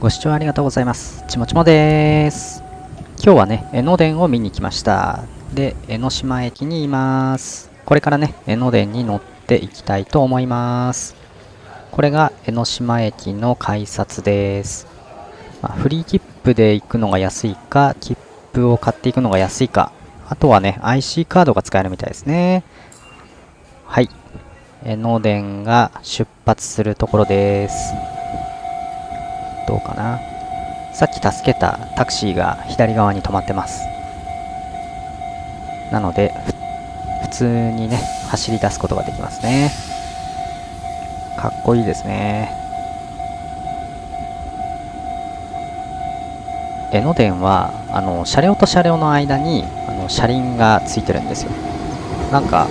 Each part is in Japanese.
ご視聴ありがとうございます。ちもちもです。今日はね、江ノ電を見に来ました。で、江ノ島駅にいます。これからね、江ノ電に乗っていきたいと思います。これが江ノ島駅の改札です。まあ、フリー切符で行くのが安いか、切符を買っていくのが安いか、あとはね、IC カードが使えるみたいですね。はい。江ノ電が出発するところです。どうかな。さっき助けたタクシーが左側に止まってます。なので普通にね走り出すことができますね。かっこいいですね。江ノ電はあの車両と車両の間にあの車輪がついてるんですよ。なんか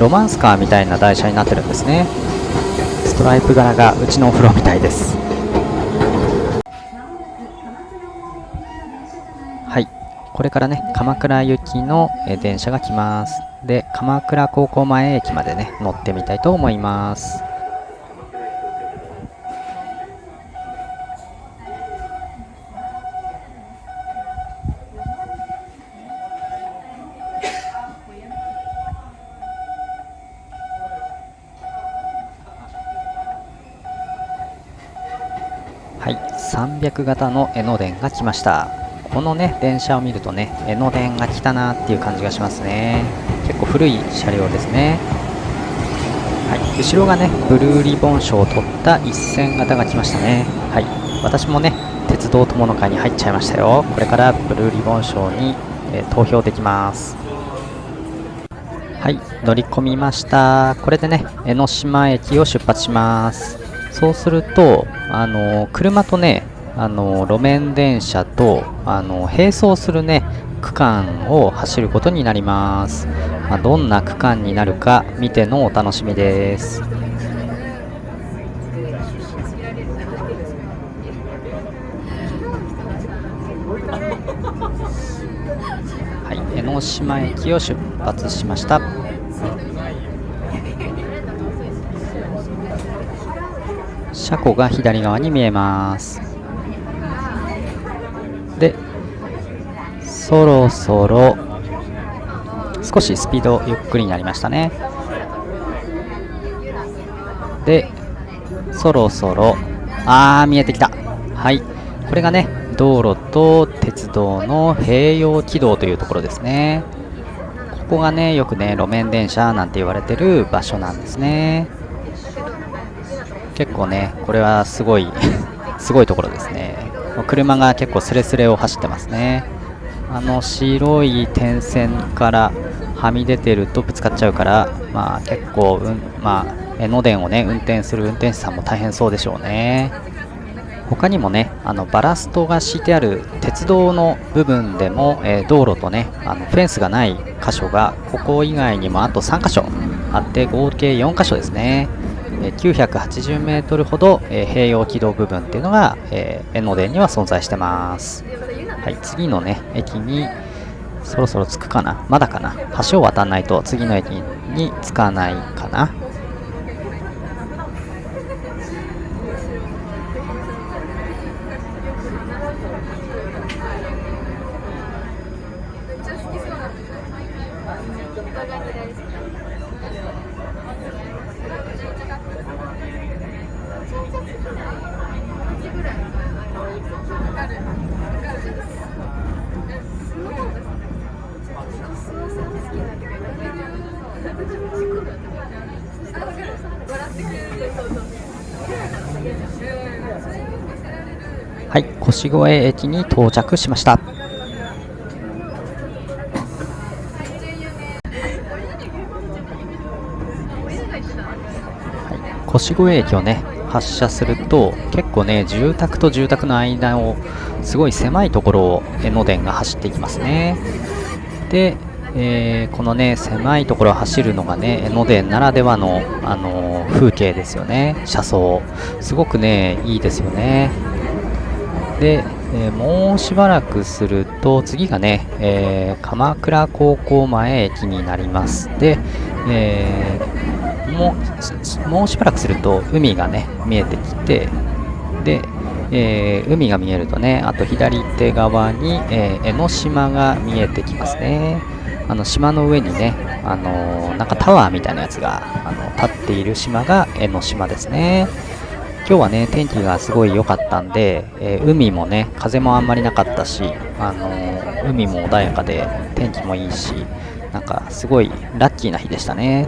ロマンスカーみたいな台車になってるんですね。ストライプ柄がうちのお風呂みたいです。これからね、鎌倉行きの電車が来ます。で、鎌倉高校前駅までね、乗ってみたいと思います。はい、300型の江ノ電が来ました。このね電車を見るとね江ノ電が来たなっていう感じがしますね。結構古い車両ですね。はい。後ろがねブルーリボン賞を取った一線型が来ましたね。はい。私もね鉄道友の会に入っちゃいましたよ。これからブルーリボン賞に、えー、投票できます。はい。乗り込みました。これでね江ノ島駅を出発します。そうするとあのー、車とねあの路面電車とあの並走するね区間を走ることになります、まあ、どんな区間になるか見てのお楽しみです。はい江ノ島駅を出発しました。車庫が左側に見えます。そろそろ少しスピードゆっくりになりましたね。でそろそろあー見えてきた。はい。これがね道路と鉄道の併用軌道というところですね。ここがねよくね路面電車なんて言われてる場所なんですね。結構ねこれはすごい すごいところですね。車が結構スレスレを走ってますね。あの白い点線からはみ出てるとぶつかっちゃうからまあ結構、うん、まあ江ノ電をね運転する運転手さんも大変そうでしょうね他にもねあのバラストが敷いてある鉄道の部分でも、えー、道路とねあのフェンスがない箇所がここ以外にもあと3箇所あって合計4箇所ですねえ980メートルほど、えー、併用軌道部分っていうのが、えー、江ノ電には存在してます。はい、次のね、駅にそろそろ着くかな。まだかな。橋を渡らないと次の駅に着かないかな。はい、越越駅に到着しました。越越駅をね発車すると結構ね住宅と住宅の間をすごい狭いところを江ノ電が走っていきますね。で、えー、このね狭いところを走るのがね江ノ電ならではの、あのー、風景ですよね。車窓。すごくねいいですよね。で、えー、もうしばらくすると次がね、え鎌倉高校前駅になります。で、えもうもうしばらくすると海がね見えてきてで、えー、海が見えるとねあと左手側に、えー、江ノ島が見えてきますね。あの島の上にね、あの、なんかタワーみたいなやつがあの立っている島が江ノ島ですね。今日はね天気がすごい良かったんで、え海もね風もあんまりなかったし、あの海も穏やかで天気もいいしなんかすごいラッキーな日でしたね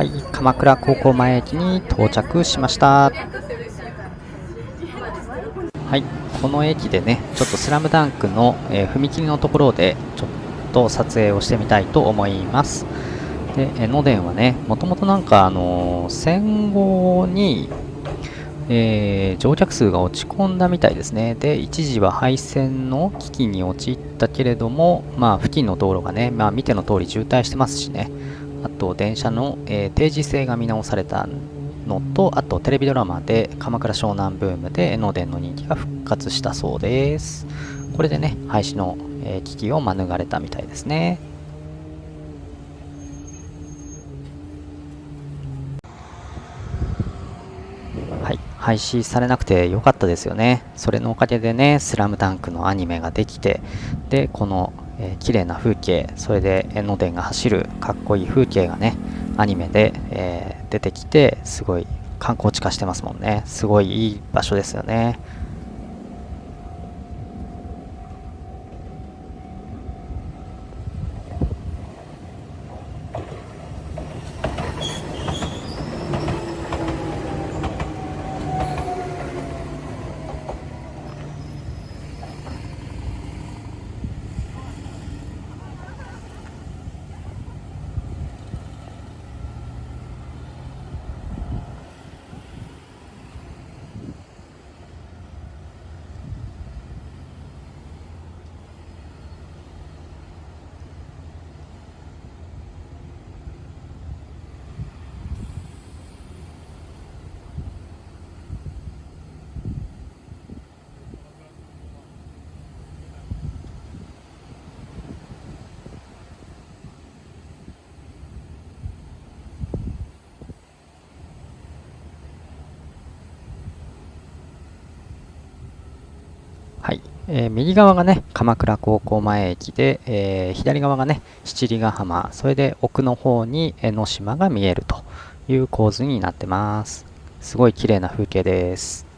はい、鎌倉高校前駅に到着しました。はい、この駅でね、ちょっとスラムダンクの、えー、踏切のところでちょっと撮影をしてみたいと思います。で、江ノ電はね、もともとなんかあのー、戦後に、えー、乗客数が落ち込んだみたいですね。で、一時は廃線の危機に陥ったけれども、まあ、付近の道路がね、まあ、見ての通り渋滞してますしね、あと電車の、えー、定時制が見直されたのとあとテレビドラマで鎌倉湘南ブームで江ノ電の人気が復活したそうです。これでね廃止の、えー、危機を免れたみたいですね。はい廃止されなくてよかったですよね。それのおかげでね「スラムダンクのアニメができてでこのえー、綺麗な風景それで江ノ電が走るかっこいい風景がねアニメで、えー、出てきてすごい観光地化してますもんね。すごいいい場所ですよね。はい。えー、右側がね、鎌倉高校前駅で、えー、左側がね、七里ヶ浜、それで奥の方に江ノ島が見えるという構図になってます。すごい綺麗な風景です。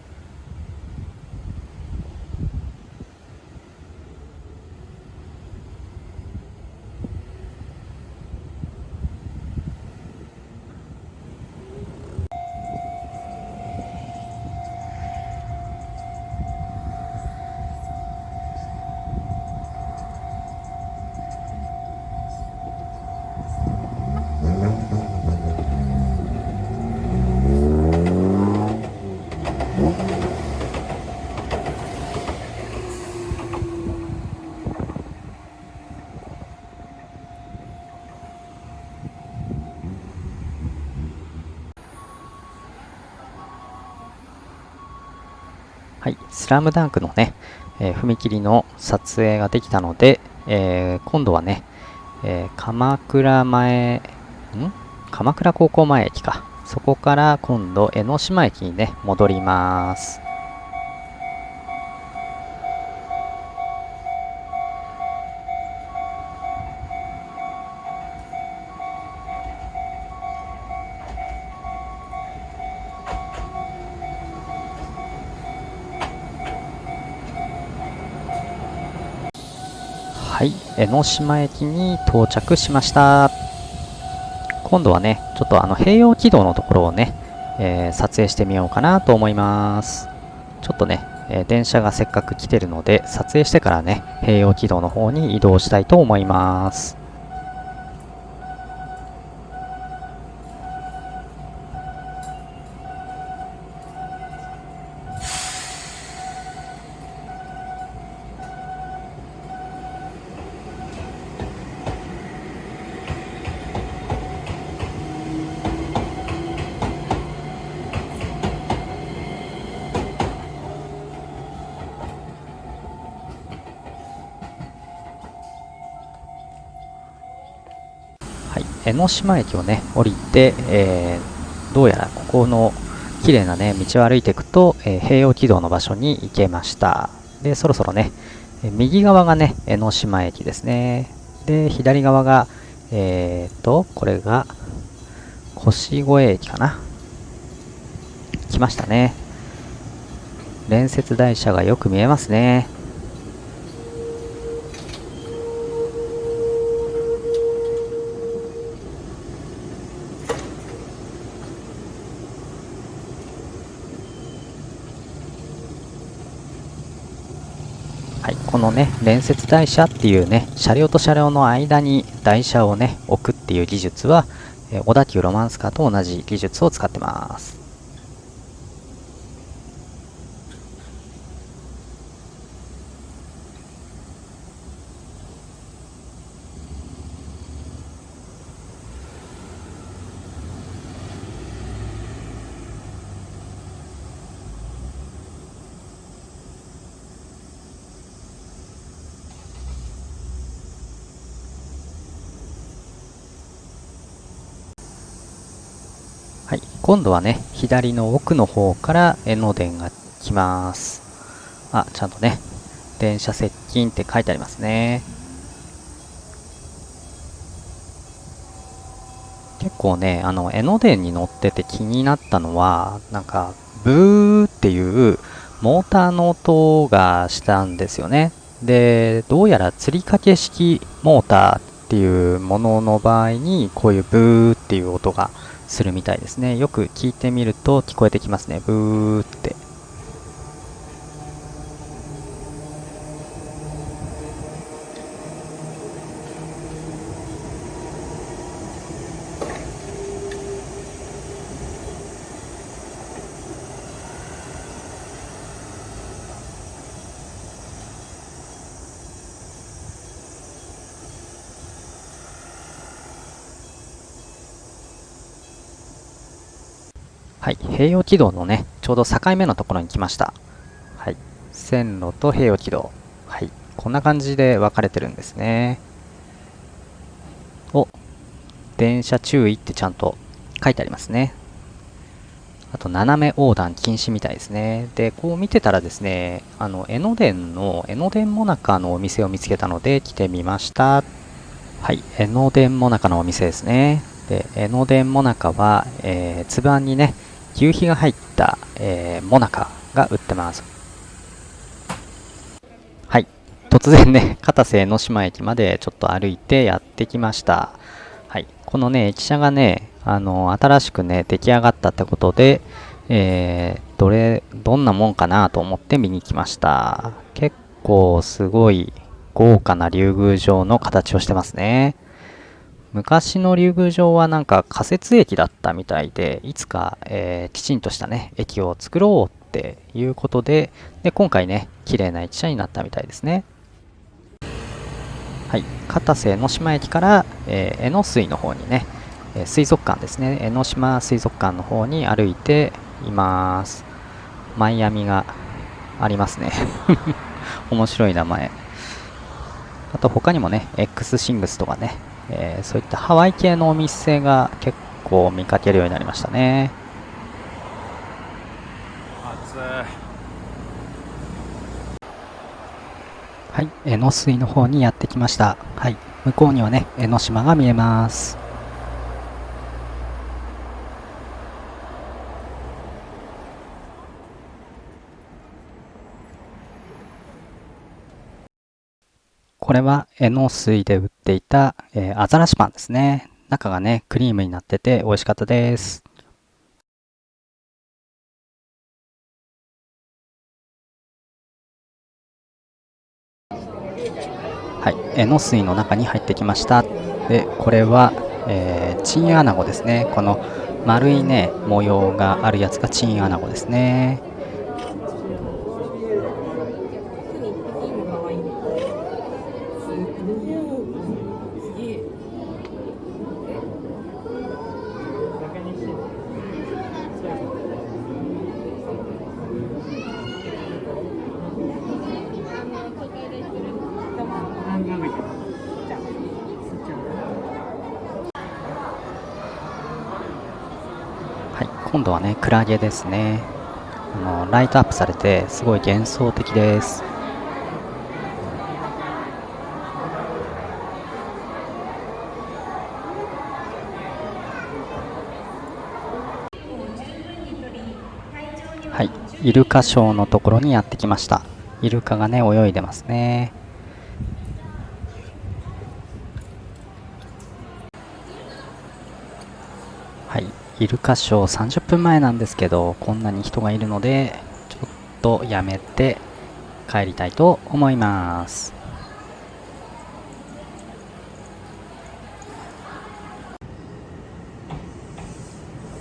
はい、スラムダンクのね、えー、踏切の撮影ができたので、えー、今度はね、えー、鎌倉前、ん？鎌倉高校前駅か。そこから今度江ノ島駅にね、戻ります。江ノ島駅に到着しました。今度はね、ちょっとあの併用軌道のところをね、えー、撮影してみようかなと思います。ちょっとね、えー、電車がせっかく来てるので、撮影してからね、併用軌道の方に移動したいと思います。はい。江ノ島駅をね降りて、えー、どうやらここの綺麗なね道を歩いていくと、えー、平洋軌道の場所に行けました。でそろそろね右側がね江ノ島駅ですね。で左側がえーとこれが腰越駅かな。来ましたね。連接台車がよく見えますね。はい、このね連接台車っていうね車両と車両の間に台車をね置くっていう技術は、え小田急ロマンスカーと同じ技術を使ってます。はい、今度はね、左の奥の方から江ノ電が来ます。あ、ちゃんとね、電車接近って書いてありますね。結構ね、あの、江ノ電に乗ってて気になったのは、なんか、ブーっていうモーターの音がしたんですよね。で、どうやら釣り掛け式モーターっていうものの場合に、こういうブーっていう音がするみたいですね。よく聞いてみると聞こえてきますね。ブーって。はい、平洋軌道のね、ちょうど境目のところに来ました。はい、線路と平洋軌道。はい、こんな感じで分かれてるんですね。お、電車注意ってちゃんと書いてありますね。あと、斜め横断禁止みたいですね。で、こう見てたらですね、あの、江ノ電の、江ノ電もなかのお店を見つけたので来てみました。はい、江ノ電もなかのお店ですね。で、江ノ電もなかは、えー、つばにね、牛皮が入った、えー、モナカが売ってます。はい。突然ね、片瀬江ノ島駅までちょっと歩いてやってきました。はい。このね、駅舎がね、あの、新しくね、出来上がったってことで、えー、どれ、どんなもんかなと思って見に来ました。結構すごい豪華な竜宮城の形をしてますね。昔の竜宮城はなんか仮設駅だったみたいで、いつか、えー、きちんとしたね、駅を作ろうっていうことで、で、今回ね、綺麗な駅舎になったみたいですね。はい、片瀬江ノ島駅から、えー、江ノ水の方にね、え水族館ですね、江ノ島水族館の方に歩いています。マイアミがありますね。面白い名前。あと他にもね、X シングスとかね、えー、そういったハワイ系のお店が結構見かけるようになりましたね。はい、江ノ水の方にやってきました。はい、向こうにはね、江ノ島が見えます。これは江ノ水で売っていた、えー、アザラシパンですね。中がね、クリームになってて美味しかったです。はい、江ノ水の中に入ってきました。で、これは、えー、チンアナゴですね。この丸いね、模様があるやつがチンアナゴですね。今度はねクラゲですね。あのライトアップされてすごい幻想的です。はい。イルカショーのところにやってきました。イルカがね泳いでますねはいイルカショー30分前なんですけどこんなに人がいるのでちょっとやめて帰りたいと思います。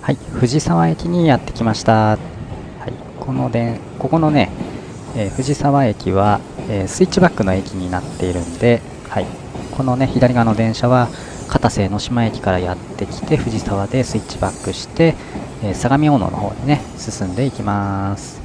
はい藤沢駅にやってきました。はいこのでここのね、えー、藤沢駅は、えー、スイッチバックの駅になっているんで、はい、このね左側の電車は片瀬江ノ島駅からやってきて藤沢でスイッチバックして、え、相模大野の方にね進んでいきます。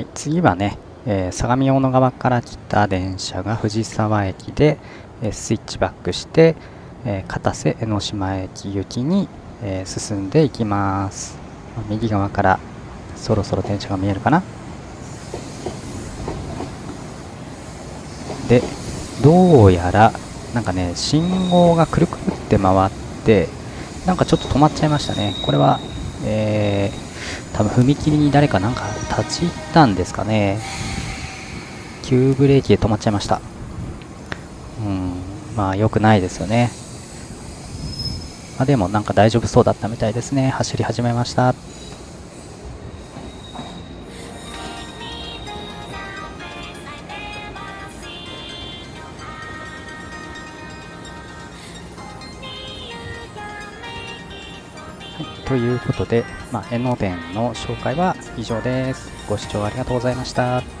はい、次はね、えー、相模大野側から来た電車が藤沢駅で、えー、スイッチバックして、えー、片瀬江ノ島駅行きに、え進んでいきます。右側からそろそろ電車が見えるかな。でどうやらなんかね信号がくるくるって回ってなんかちょっと止まっちゃいましたね。これはえー多分踏切に誰かなんか立ち入ったんですかね。急ブレーキで止まっちゃいました。うん。まあ良くないですよね。まあ、でもなんか大丈夫そうだったみたいですね。走り始めました。ということで、まあ、江ノの紹介は以上です。ご視聴ありがとうございました。